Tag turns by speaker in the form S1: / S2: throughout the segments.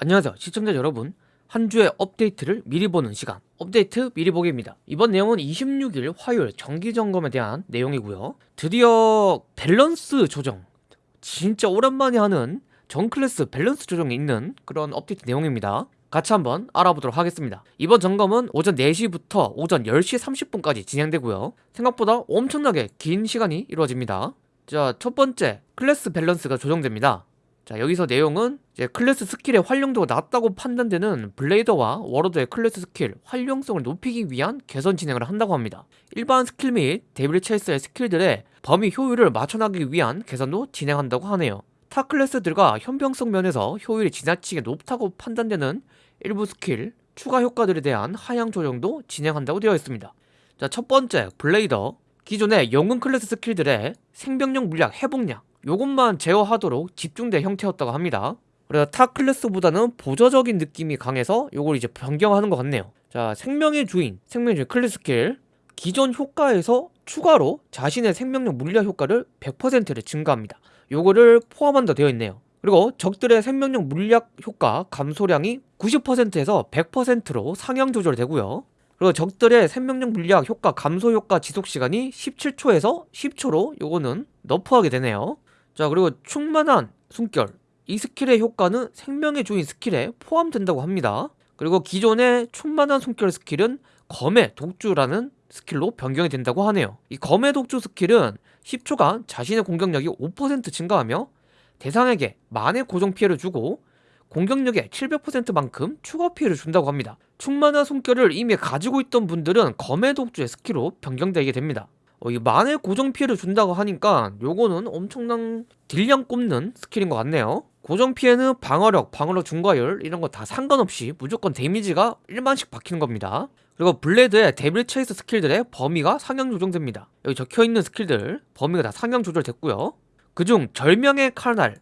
S1: 안녕하세요 시청자 여러분. 한 주의 업데이트를 미리 보는 시간 업데이트 미리 보기입니다. 이번 내용은 26일 화요일 정기점검에 대한 내용이고요. 드디어 밸런스 조정 진짜 오랜만에 하는 전 클래스 밸런스 조정이 있는 그런 업데이트 내용입니다. 같이 한번 알아보도록 하겠습니다. 이번 점검은 오전 4시부터 오전 10시 30분까지 진행되고요. 생각보다 엄청나게 긴 시간이 이루어집니다. 자 첫번째 클래스 밸런스가 조정됩니다 자 여기서 내용은 이제 클래스 스킬의 활용도가 낮다고 판단되는 블레이더와 워로드의 클래스 스킬 활용성을 높이기 위한 개선 진행을 한다고 합니다. 일반 스킬 및 데빌 체이스의 스킬들의 범위 효율을 맞춰나가기 위한 개선도 진행한다고 하네요. 타 클래스들과 형평성 면에서 효율이 지나치게 높다고 판단되는 일부 스킬 추가 효과들에 대한 하향 조정도 진행한다고 되어 있습니다. 자, 첫 번째 블레이더 기존의 영웅 클래스 스킬들의 생명력 물약 회복량 요것만 제어하도록 집중된 형태였다고 합니다. 그래서 타 클래스보다는 보조적인 느낌이 강해서 요걸 이제 변경하는 것 같네요. 자 생명의 주인 생명의 주인 클래스 스킬. 기존 효과에서 추가로 자신의 생명력 물약 효과를 100%를 증가합니다. 요거를 포함한다 되어 있네요. 그리고 적들의 생명력 물약 효과 감소량이 90%에서 100%로 상향 조절되고요. 그리고 적들의 생명력 물약 효과 감소 효과 지속 시간이 17초에서 10초로 요거는 nerf하게 되네요 자 그리고 충만한 숨결. 이 스킬의 효과는 생명의 주인 스킬에 포함된다고 합니다. 그리고 기존의 충만한 숨결 스킬은 검의 독주라는 스킬로 변경이 된다고 하네요. 이 검의 독주 스킬은 10초간 자신의 공격력이 5% 증가하며 대상에게 만의 고정 피해를 주고 공격력의 700%만큼 추가 피해를 준다고 합니다. 충만한 숨결을 이미 가지고 있던 분들은 검의 독주의 스킬로 변경되게 됩니다 어, 이 만에 고정 피해를 준다고 하니까 요거는 엄청난 딜량 뽑는 스킬인 것 같네요. 고정 피해는 방어력, 방어력 증가율 이런 거 다 상관없이 무조건 데미지가 1만씩 박히는 겁니다. 그리고 블레드의 데빌 체이스 스킬들의 범위가 상향 조정됩니다. 여기 적혀있는 스킬들 범위가 다 상향 조절됐고요. 그중 절명의 칼날.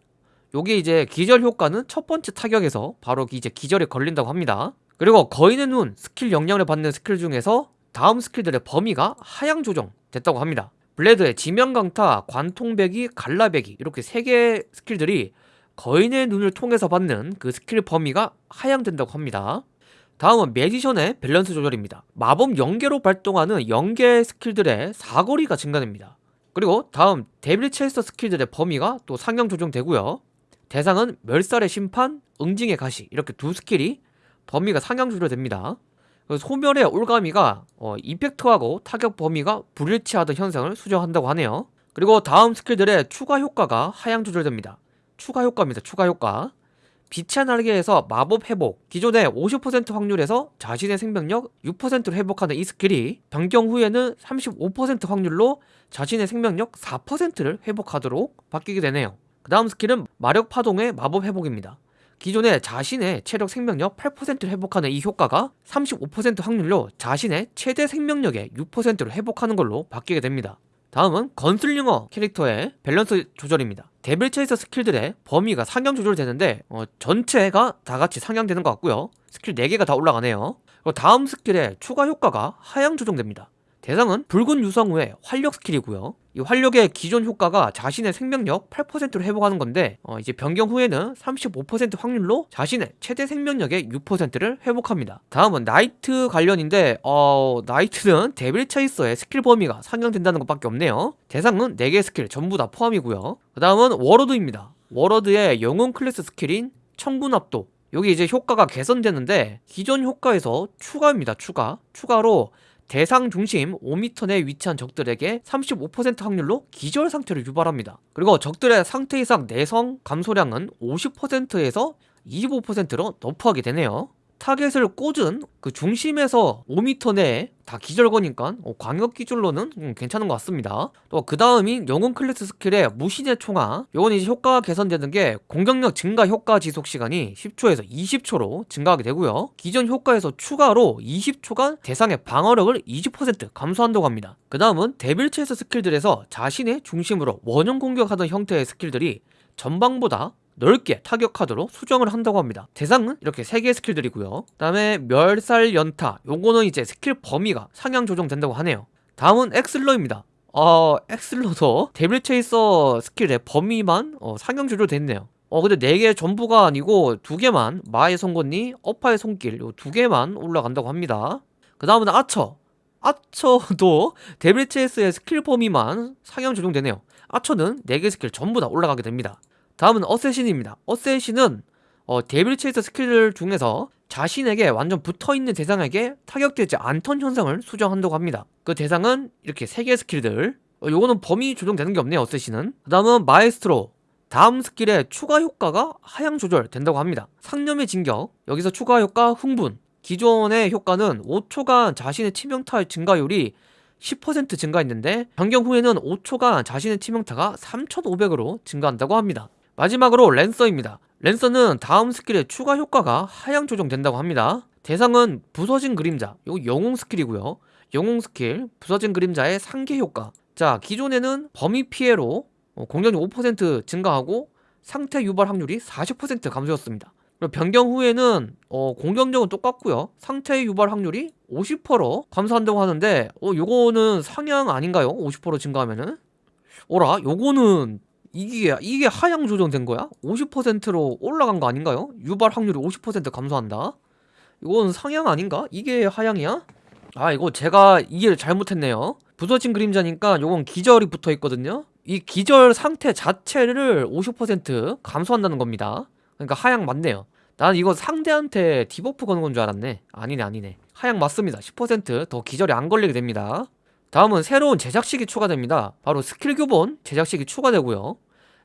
S1: 요게 이제 기절 효과는 첫 번째 타격에서 바로 이제 기절에 걸린다고 합니다. 그리고 거인의 눈 스킬 영향을 받는 스킬 중에서 다음 스킬들의 범위가 하향 조정 됐다고 합니다. 블레드의 지명강타, 관통베기, 갈라베기 이렇게 세 개의 스킬들이 거인의 눈을 통해서 받는 그 스킬 범위가 하향된다고 합니다. 다음은 매지션의 밸런스 조절입니다. 마법 연계로 발동하는 연계 스킬들의 사거리가 증가됩니다. 그리고 다음 데빌 체이서 스킬들의 범위가 또 상향 조정되고요. 대상은 멸살의 심판, 응징의 가시 이렇게 두 스킬이 범위가 상향 조절됩니다. 그 소멸의 올가미가 어, 이펙트하고 타격 범위가 불일치하던 현상을 수정한다고 하네요. 그리고 다음 스킬들의 추가 효과가 하향 조절됩니다. 추가 효과입니다. 추가 효과. 빛의 날개에서 마법 회복. 기존의 50% 확률에서 자신의 생명력 6%를 회복하는 이 스킬이 변경 후에는 35% 확률로 자신의 생명력 4%를 회복하도록 바뀌게 되네요. 그 다음 스킬은 마력 파동의 마법 회복입니다 기존의 자신의 체력 생명력 8%를 회복하는 이 효과가 35% 확률로 자신의 최대 생명력의 6%를 회복하는 걸로 바뀌게 됩니다. 다음은 건슬링어 캐릭터의 밸런스 조절입니다. 데빌 체이서 스킬들의 범위가 상향 조절되는데 어, 전체가 다 같이 상향되는 것 같고요. 스킬 4개가 다 올라가네요. 다음 스킬의 추가 효과가 하향 조정됩니다. 대상은 붉은 유성 후의 활력 스킬이고요. 이 활력의 기존 효과가 자신의 생명력 8%를 회복하는 건데 어, 이제 변경 후에는 35% 확률로 자신의 최대 생명력의 6%를 회복합니다. 다음은 나이트 관련인데 어, 나이트는 데빌 체이서의 스킬 범위가 상향된다는 것밖에 없네요. 대상은 4개 스킬 전부 다 포함이고요. 그 다음은 워로드입니다. 워로드의 영웅 클래스 스킬인 천군압도. 여기 이제 효과가 개선되는데 기존 효과에서 추가입니다 추가. 추가로 대상 중심 5m 내에 위치한 적들에게 35% 확률로 기절 상태를 유발합니다. 그리고 적들의 상태 이상 내성 감소량은 50%에서 25%로 nerf하게 되네요. 타겟을 꽂은 그 중심에서 5m 내에 다 기절 거니까 어, 광역 기준로는 음, 괜찮은 것 같습니다. 또 그 다음인 영웅 클래스 스킬의 무신의 총화 요건 이제 효과가 개선되는 게 공격력 증가 효과 지속 시간이 10초에서 20초로 증가하게 되고요. 기존 효과에서 추가로 20초간 대상의 방어력을 20% 감소한다고 합니다. 그 다음은 데빌 체스 스킬들에서 자신의 중심으로 원형 공격하던 형태의 스킬들이 전방보다 넓게 타격하도록 수정을 한다고 합니다 대상은 이렇게 3개의 스킬들이고요 그 다음에 멸살 연타 요거는 이제 스킬 범위가 상향 조정된다고 하네요 다음은 엑슬러입니다 어, 엑슬러도 데빌 체이서 스킬의 범위만 어, 상향 조절됐네요 어 근데 네개 전부가 아니고 두 개만 마의 송곳니, 어파의 손길 요두 개만 올라간다고 합니다. 그 다음은 아처. 아처도 데빌 체스의 스킬 범위만 상향 조정되네요. 아처는 4개 스킬 전부 다 올라가게 됩니다. 다음은 어쌔신입니다. 어쌔신은 어, 데빌 체스 스킬 중에서 자신에게 완전 붙어있는 대상에게 타격되지 않던 현상을 수정한다고 합니다. 그 대상은 이렇게 3개 스킬들 어, 요거는 범위 조정되는 게 없네요 어쌔신은 그 다음은 마에스트로 다음 스킬의 추가 효과가 하향 조절된다고 합니다. 상념의 진격 여기서 추가 효과 흥분 기존의 효과는 5초간 자신의 치명타 증가율이 10% 증가했는데 변경 후에는 5초간 자신의 치명타가 3500으로 증가한다고 합니다. 마지막으로 랜서입니다. 랜서는 다음 스킬의 추가 효과가 하향 조정된다고 합니다. 대상은 부서진 그림자, 이거 영웅 스킬이고요. 영웅 스킬, 부서진 그림자의 상계 효과. 자, 기존에는 범위 피해로 어, 공격력 5% 증가하고 상태 유발 확률이 40% 감소했습니다. 그리고 변경 후에는 어, 공격력은 똑같고요. 상태 유발 확률이 50% 감소한다고 하는데 어, 요거는 상향 아닌가요? 50% 증가하면은? 어라? 요거는 이게 이게 하향 조정된 거야? 50%로 올라간 거 아닌가요? 유발 확률이 50% 감소한다. 이건 상향 아닌가? 이게 하향이야? 아 이거 제가 이해를 잘못했네요. 부서진 그림자니까 요건 기절이 붙어 있거든요. 이 기절 상태 자체를 50% 감소한다는 겁니다. 그러니까 하향 맞네요. 난 이거 상대한테 debuff 거는 건 줄 알았네. 아니네 아니네. 하향 맞습니다. 10%더 기절이 안 걸리게 됩니다. 다음은 새로운 제작식이 추가됩니다. 바로 스킬 교본 제작식이 추가되고요.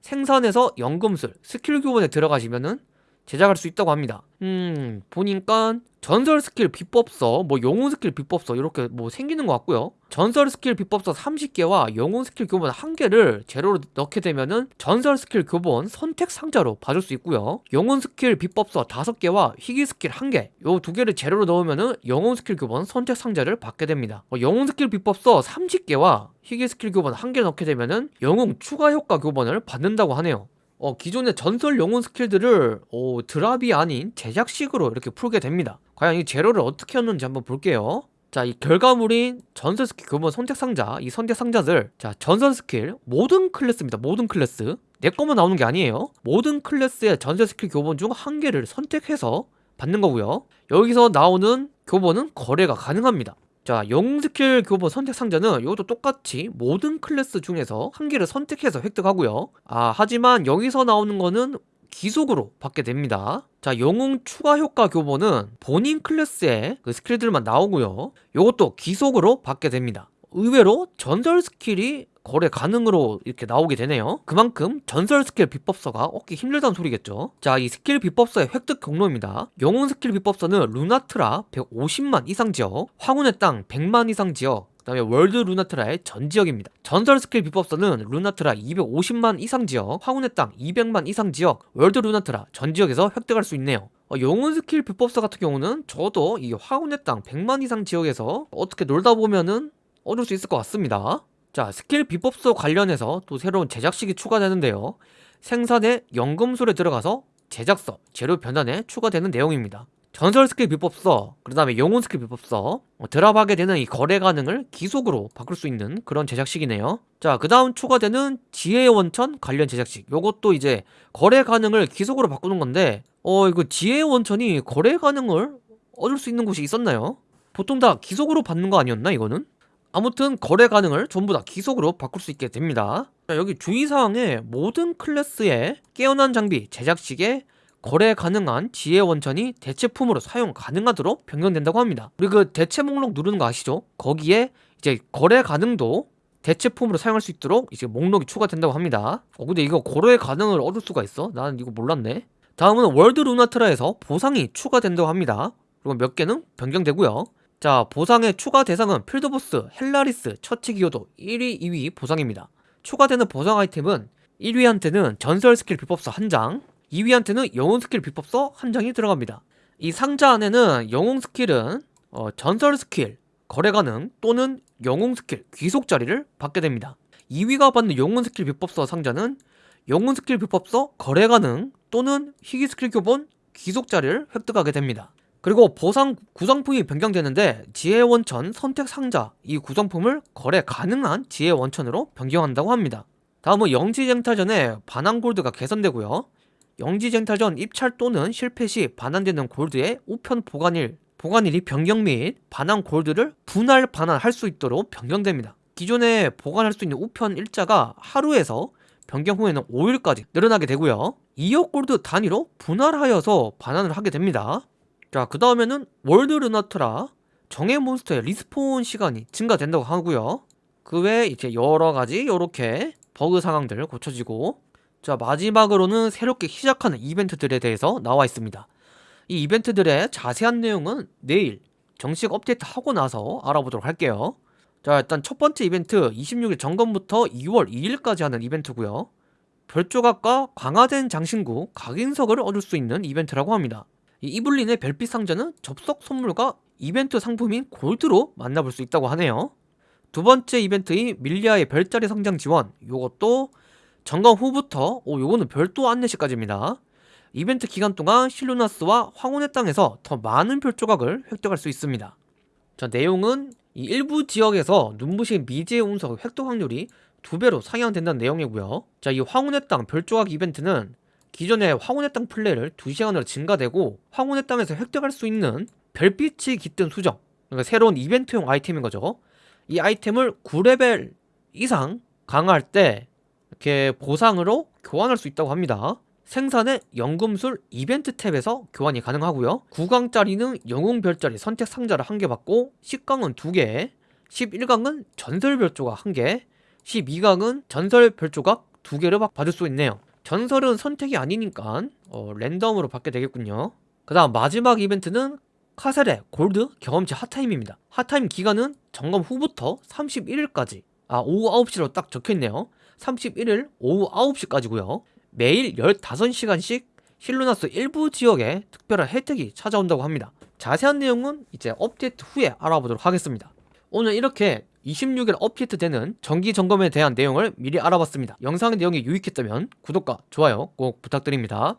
S1: 생산에서 연금술 스킬 교본에 들어가시면은 제작할 수 있다고 합니다. 음, 보니까 전설 스킬 비법서, 뭐 영웅 스킬 비법서 이렇게 뭐 생기는 것 같고요. 전설 스킬 비법서 30개와 영웅 스킬 교본 1개를 재료로 넣게 되면은 전설 스킬 교본 선택 상자로 받을 수 있고요. 영웅 스킬 비법서 5개와 희귀 스킬 1개, 요 두 개를 재료로 넣으면은 영웅 스킬 교본 선택 상자를 받게 됩니다. 어, 영웅 스킬 비법서 30개와 희귀 스킬 교본 1개 넣게 되면은 영웅 추가 효과 교본을 받는다고 하네요. 어, 기존의 전설 영웅 스킬들을 어, drop이 아닌 제작식으로 이렇게 풀게 됩니다. 과연 이 재료를 어떻게 했는지 한번 볼게요. 자, 이 결과물인 전설 스킬 교본 선택 상자, 이 선택 상자들, 자, 전설 스킬 모든 클래스입니다. 모든 클래스. 내 거만 나오는 게 아니에요. 모든 클래스의 전설 스킬 교본 중 한 개를 선택해서 받는 거고요. 여기서 나오는 교본은 거래가 가능합니다. 자, 영웅 스킬 교본 선택 상자는 이것도 똑같이 모든 클래스 중에서 한 개를 선택해서 획득하고요. 아, 하지만 여기서 나오는 거는 귀속으로 받게 됩니다. 자, 영웅 추가 효과 교본은 본인 클래스의 그 스킬들만 나오고요. 이것도 귀속으로 받게 됩니다. 의외로 전설 스킬이 거래 가능으로 이렇게 나오게 되네요 그만큼 전설 스킬 비법서가 얻기 힘들다는 소리겠죠 자 이 스킬 비법서의 획득 경로입니다 영웅 스킬 비법서는 루나트라 150만 이상 지역 황혼의 땅 100만 이상 지역 그 다음에 월드 루나트라의 전 지역입니다. 전설 스킬 비법서는 루나트라 250만 이상 지역, 황혼의 땅 200만 이상 지역, 월드 루나트라 전 지역에서 획득할 수 있네요. 어, 영웅 스킬 비법서 같은 경우는 저도 이 황혼의 땅 100만 이상 지역에서 어떻게 놀다 보면은 얻을 수 있을 것 같습니다. 자, 스킬 비법서 관련해서 또 새로운 제작식이 추가되는데요. 생산의 연금술에 들어가서 제작서, 재료 변환에 추가되는 내용입니다. 전설 스킬 비법서, 그 다음에 영웅 스킬 비법서, 어, drop하게 되는 이 거래 가능을 귀속으로 바꿀 수 있는 그런 제작식이네요. 자, 그 다음 추가되는 지혜의 원천 관련 제작식. 요것도 이제 거래 가능을 귀속으로 바꾸는 건데, 어, 이거 지혜의 원천이 거래 가능을 얻을 수 있는 곳이 있었나요? 보통 다 기속으로 받는 거 아니었나, 이거는? 아무튼 거래 가능을 전부 다 기속으로 바꿀 수 있게 됩니다. 자, 여기 주의사항에 모든 클래스의 깨어난 장비 제작식에 거래 가능한 지혜 원천이 대체품으로 사용 가능하도록 변경된다고 합니다. 그리고 그 대체 목록 누르는 거 아시죠? 거기에 이제 거래 가능도 대체품으로 사용할 수 있도록 이제 목록이 추가된다고 합니다. 어 근데 이거 거래 가능을 얻을 수가 있어? 나는 이거 몰랐네. 다음은 월드 루나트라에서 보상이 추가된다고 합니다. 그리고 몇 개는 변경되고요 자 보상의 추가 대상은 필드보스, 헬라리스, 처치 기여도 1위, 2위 보상입니다. 추가되는 보상 아이템은 1위한테는 전설 스킬 비법서 1장, 2위한테는 영웅 스킬 비법서 1장이 들어갑니다. 이 상자 안에는 영웅 스킬은 어, 전설 스킬, 거래 가능 또는 영웅 스킬, 귀속짜리를 받게 됩니다. 2위가 받는 영웅 스킬 비법서 상자는 영웅 스킬 비법서 거래 가능 또는 희귀 스킬 교본 귀속짜리를 획득하게 됩니다. 그리고 보상 구성품이 변경되는데 지혜 원천 선택 상자 이 구성품을 거래 가능한 지혜 원천으로 변경한다고 합니다. 다음은 영지쟁탈전에 반환 골드가 개선되고요. 영지쟁탈전 입찰 또는 실패 시 반환되는 골드의 우편 보관일 보관일이 변경 및 반환 골드를 분할 반환할 수 있도록 변경됩니다. 기존에 보관할 수 있는 우편 일자가 하루에서 변경 후에는 5일까지 늘어나게 되고요. 2억 골드 단위로 분할하여서 반환을 하게 됩니다. 자, 그 다음에는 월드 루나트라 정예 몬스터의 리스폰 시간이 증가된다고 하고요. 그 외에 이제 여러 가지 이렇게 버그 상황들 고쳐지고 자 마지막으로는 새롭게 시작하는 이벤트들에 대해서 나와 있습니다. 이 이벤트들의 자세한 내용은 내일 정식 업데이트 하고 나서 알아보도록 할게요. 자 일단 첫 번째 이벤트 26일 점검부터 2월 2일까지 하는 이벤트고요. 별조각과 강화된 장신구 각인석을 얻을 수 있는 이벤트라고 합니다. 이 이블린의 별빛 상자는 접속 선물과 이벤트 상품인 골드로 만나볼 수 있다고 하네요. 두 번째 이벤트인 밀리아의 별자리 성장 지원 요것도 점검 후부터 오 요거는 별도 안내시까지입니다. 이벤트 기간 동안 실루나스와 황혼의 땅에서 더 많은 별 조각을 획득할 수 있습니다. 자 내용은 이 일부 지역에서 눈부신 미지의 운석 획득 확률이 두 배로 상향된다는 내용이고요. 자이 황혼의 땅 별조각 이벤트는 기존의 황혼의 땅 플레이를 2시간으로 증가되고 황혼의 땅에서 획득할 수 있는 별빛이 깃든 수정 그러니까 새로운 이벤트용 아이템인 거죠. 이 아이템을 9레벨 이상 강화할 때 이렇게 보상으로 교환할 수 있다고 합니다. 생산의 연금술 이벤트 탭에서 교환이 가능하고요. 9강짜리는 영웅별자리 선택 상자를 한 개 받고 10강은 2개, 11강은 전설별조각 1개, 12강은 전설별조각 2개를 받을 수 있네요. 전설은 선택이 아니니까 어, 랜덤으로 받게 되겠군요. 그 다음 마지막 이벤트는 카셀의 골드 경험치 핫타임입니다. 핫타임 기간은 점검 후부터 31일까지 아 오후 9시로 딱 적혀있네요. 31일 오후 9시까지고요. 매일 15시간씩 실루나스 일부 지역에 특별한 혜택이 찾아온다고 합니다. 자세한 내용은 이제 업데이트 후에 알아보도록 하겠습니다. 오늘 이렇게 26일 업데이트 되는 정기 점검에 대한 내용을 미리 알아봤습니다. 영상의 내용이 유익했다면 구독과 좋아요 꼭 부탁드립니다.